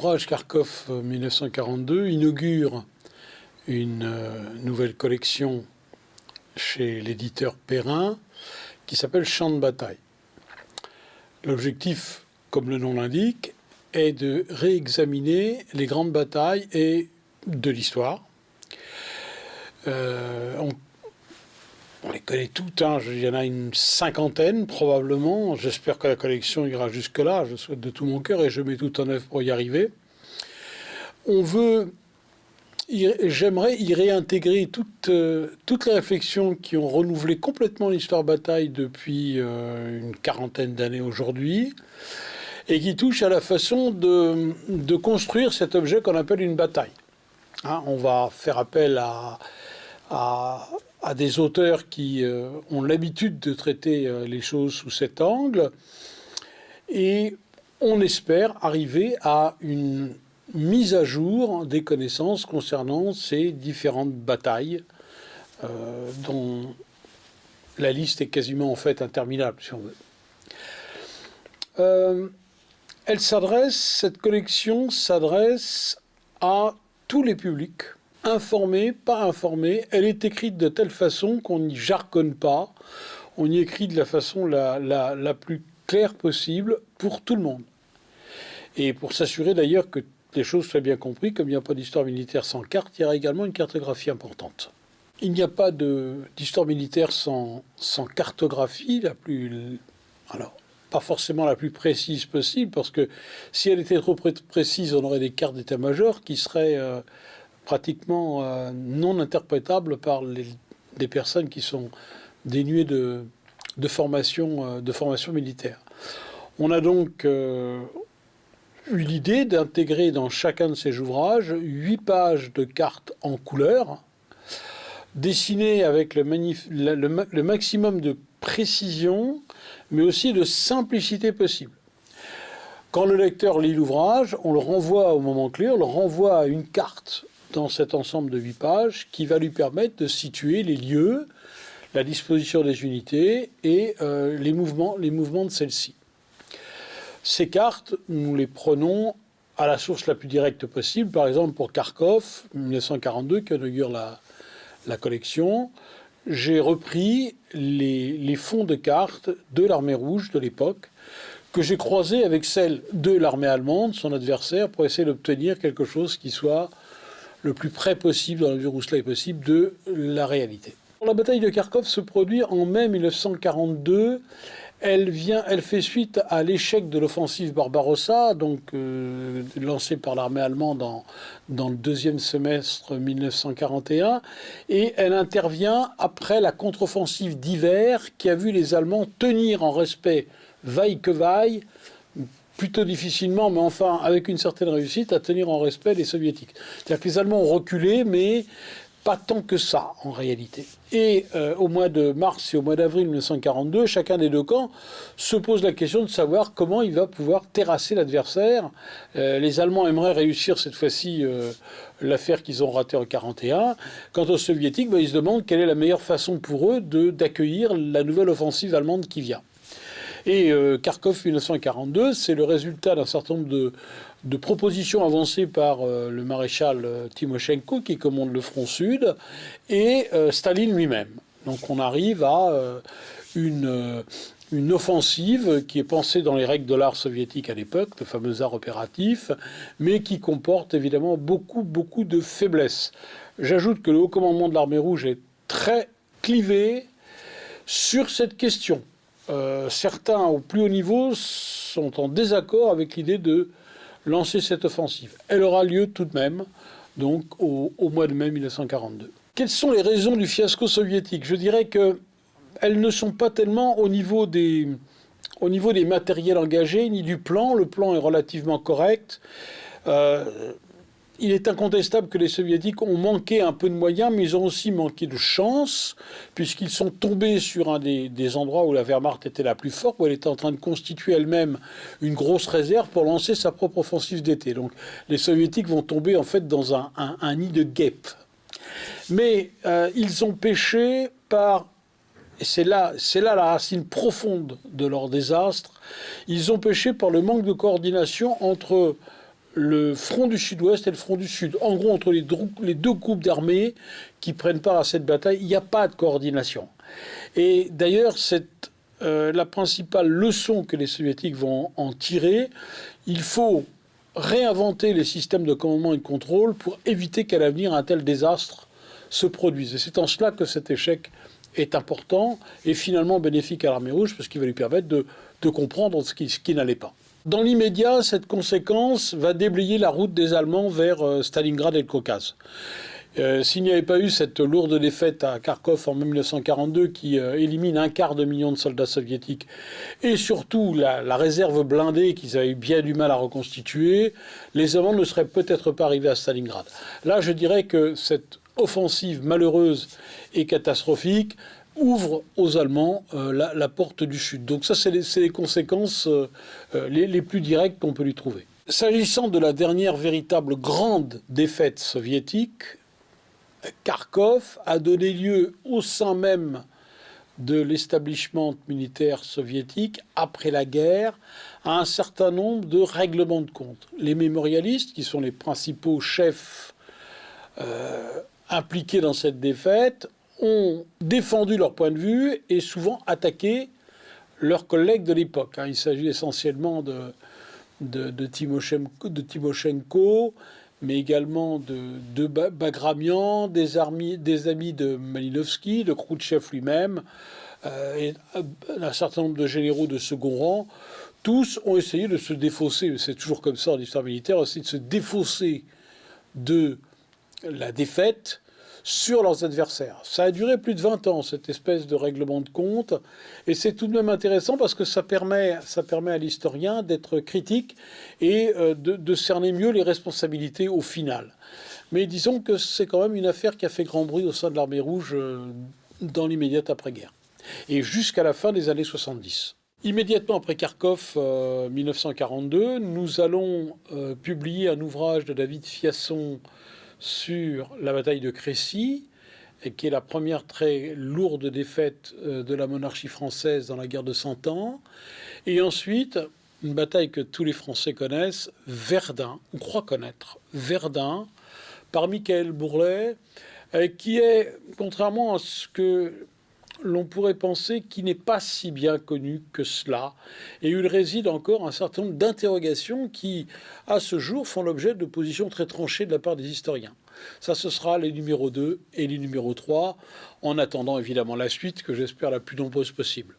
l'ouvrage Kharkov 1942 inaugure une nouvelle collection chez l'éditeur Perrin qui s'appelle Champ de bataille. L'objectif, comme le nom l'indique, est de réexaminer les grandes batailles et de l'histoire. Euh, les connaît toutes, hein. il y en a une cinquantaine probablement. J'espère que la collection ira jusque-là, je souhaite de tout mon cœur et je mets tout en œuvre pour y arriver. On veut J'aimerais y réintégrer toutes, euh, toutes les réflexions qui ont renouvelé complètement l'histoire bataille depuis euh, une quarantaine d'années aujourd'hui et qui touchent à la façon de, de construire cet objet qu'on appelle une bataille. Hein, on va faire appel à, à, à des auteurs qui euh, ont l'habitude de traiter les choses sous cet angle et on espère arriver à une mise à jour des connaissances concernant ces différentes batailles, euh, dont la liste est quasiment en fait interminable, si on veut. Euh, elle s'adresse, cette collection s'adresse à tous les publics, informés, pas informés. Elle est écrite de telle façon qu'on n'y jargonne pas, on y écrit de la façon la, la plus claire possible pour tout le monde. Et pour s'assurer d'ailleurs que les choses soient bien comprises, comme il n'y a pas d'histoire militaire sans carte, il y aura également une cartographie importante. Il n'y a pas d'histoire militaire sans, sans, cartographie la plus... Alors, pas forcément la plus précise possible, parce que si elle était trop précise, on aurait des cartes d'état-major qui seraient euh, pratiquement euh, non interprétables par les, des personnes qui sont dénuées de, formation, euh, de formation militaire. On a donc eu l'idée d'intégrer dans chacun de ces ouvrages huit pages de cartes en couleur, dessinées avec le, le, maximum de précision, mais aussi de simplicité possible. Quand le lecteur lit l'ouvrage, on le renvoie au moment clé, on le renvoie à une carte dans cet ensemble de huit pages qui va lui permettre de situer les lieux, la disposition des unités et euh, les, mouvements, les mouvements de celles-ci. Ces cartes, nous les prenons à la source la plus directe possible. Par exemple, pour Kharkov, 1942, qui inaugure la, la collection, j'ai repris les, fonds de cartes de l'armée rouge de l'époque, que j'ai croisé avec celles de l'armée allemande, son adversaire, pour essayer d'obtenir quelque chose qui soit le plus près possible, dans la mesure où cela est possible, de la réalité. La bataille de Kharkov se produit en mai 1942 elle, vient, elle fait suite à l'échec de l'offensive Barbarossa, donc euh, lancée par l'armée allemande dans, dans le deuxième semestre 1941, et elle intervient après la contre-offensive d'hiver qui a vu les Allemands tenir en respect vaille que vaille, plutôt difficilement, mais enfin avec une certaine réussite, à tenir en respect les soviétiques. C'est-à-dire que les Allemands ont reculé, mais pas tant que ça, en réalité. Et euh, au mois de mars et au mois d'avril 1942, chacun des deux camps se pose la question de savoir comment il va pouvoir terrasser l'adversaire. Euh, les Allemands aimeraient réussir cette fois-ci euh, l'affaire qu'ils ont ratée en 1941. Quant aux Soviétiques, ben, ils se demandent quelle est la meilleure façon pour eux d'accueillir la nouvelle offensive allemande qui vient. Et Kharkov 1942, c'est le résultat d'un certain nombre de, propositions avancées par euh, le maréchal euh, Timoshenko, qui commande le front sud, et euh, Staline lui-même. Donc on arrive à une, une offensive qui est pensée dans les règles de l'art soviétique à l'époque, le fameux art opératif, mais qui comporte évidemment beaucoup, beaucoup de faiblesses. J'ajoute que le haut commandement de l'armée rouge est très clivé sur cette question. Certains au plus haut niveau sont en désaccord avec l'idée de lancer cette offensive. Elle aura lieu tout de même, donc au, mois de mai 1942. Quelles sont les raisons du fiasco soviétique? Je dirais qu'elles ne sont pas tellement au niveau des, au niveau des matériels engagés, ni du plan. Le plan est relativement correct. Euh, il est incontestable que les soviétiques ont manqué un peu de moyens, mais ils ont aussi manqué de chance, puisqu'ils sont tombés sur un des, endroits où la Wehrmacht était la plus forte, où elle était en train de constituer elle-même une grosse réserve pour lancer sa propre offensive d'été. Donc les soviétiques vont tomber en fait dans un, nid de guêpes. Mais euh, ils ont péché par et c'est là, c'est là la racine profonde de leur désastre, ils ont péché par le manque de coordination entre le front du sud-ouest et le front du sud. En gros, entre les deux groupes d'armées qui prennent part à cette bataille, il n'y a pas de coordination. Et d'ailleurs, c'est euh, la principale leçon que les soviétiques vont en tirer. Il faut réinventer les systèmes de commandement et de contrôle pour éviter qu'à l'avenir un tel désastre se produise. Et c'est en cela que cet échec est important et finalement bénéfique à l'armée rouge parce qu'il va lui permettre de, comprendre ce qui n'allait pas. Dans l'immédiat, cette conséquence va déblayer la route des Allemands vers euh, Stalingrad et le Caucase. Euh, s'il n'y avait pas eu cette lourde défaite à Kharkov en 1942 qui euh, élimine un quart de million de soldats soviétiques et surtout la, la réserve blindée qu'ils avaient bien du mal à reconstituer, les Allemands ne seraient peut-être pas arrivés à Stalingrad. Là, je dirais que cette offensive malheureuse et catastrophique ouvre aux Allemands euh, la, porte du Sud. Donc ça, c'est les, conséquences euh, euh, les, plus directes qu'on peut lui trouver. S'agissant de la dernière véritable grande défaite soviétique, Kharkov a donné lieu au sein même de l'établissement militaire soviétique, après la guerre, à un certain nombre de règlements de compte. Les mémorialistes, qui sont les principaux chefs impliqués dans cette défaite, ont défendu leur point de vue et souvent attaqué leurs collègues de l'époque. Hein. Il s'agit essentiellement de, de, Timoshenko, mais également de, de Bagramian, des, amis, des amis de Malinowski, de Khrouchtchev lui-même, euh, et un certain nombre de généraux de second rang. Tous ont essayé de se défausser, c'est toujours comme ça en histoire militaire, aussi de se défausser de la défaite sur leurs adversaires. Ça a duré plus de 20 ans, cette espèce de règlement de compte, et c'est tout de même intéressant parce que ça permet, ça permet à l'historien d'être critique et euh, de, cerner mieux les responsabilités au final. Mais disons que c'est quand même une affaire qui a fait grand bruit au sein de l'armée rouge euh, dans l'immédiate après-guerre, et jusqu'à la fin des années 70. Immédiatement après Kharkov, 1942, euh, nous allons publier un ouvrage de David Fiasson sur la bataille de Crécy, qui est la première très lourde défaite euh, de la monarchie française dans la guerre de Cent Ans. Et ensuite, une bataille que tous les Français connaissent, Verdun, ou croient connaître, Verdun, par Michael Bourlet, euh, qui est, contrairement à ce que l'on pourrait penser qu'il n'est pas si bien connu que cela, et il réside encore un certain nombre d'interrogations qui, à ce jour, font l'objet de positions très tranchées de la part des historiens. Ça, ce sera les numéros 2 et les numéros 3, en attendant évidemment la suite, que j'espère la plus nombreuse possible.